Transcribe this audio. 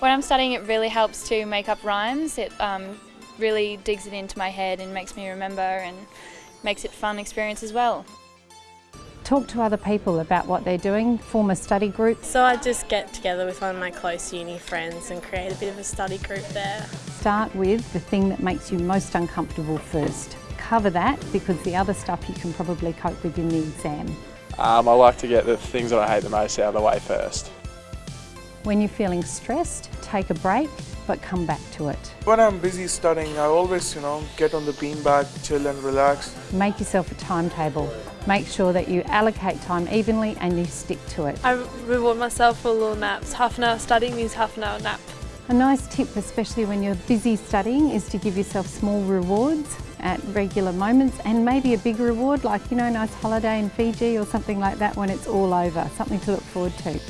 When I'm studying it really helps to make up rhymes. It um, really digs it into my head and makes me remember and makes it a fun experience as well. Talk to other people about what they're doing, form a study group. So I just get together with one of my close uni friends and create a bit of a study group there. Start with the thing that makes you most uncomfortable first. Cover that because the other stuff you can probably cope with in the exam. Um, I like to get the things that I hate the most out of the way first. When you're feeling stressed, take a break but come back to it. When I'm busy studying, I always, you know, get on the beanbag, chill and relax. Make yourself a timetable. Make sure that you allocate time evenly and you stick to it. I reward myself for little naps. Half an hour studying means half an hour nap. A nice tip, especially when you're busy studying, is to give yourself small rewards at regular moments and maybe a big reward like, you know, a nice holiday in Fiji or something like that when it's all over, something to look forward to.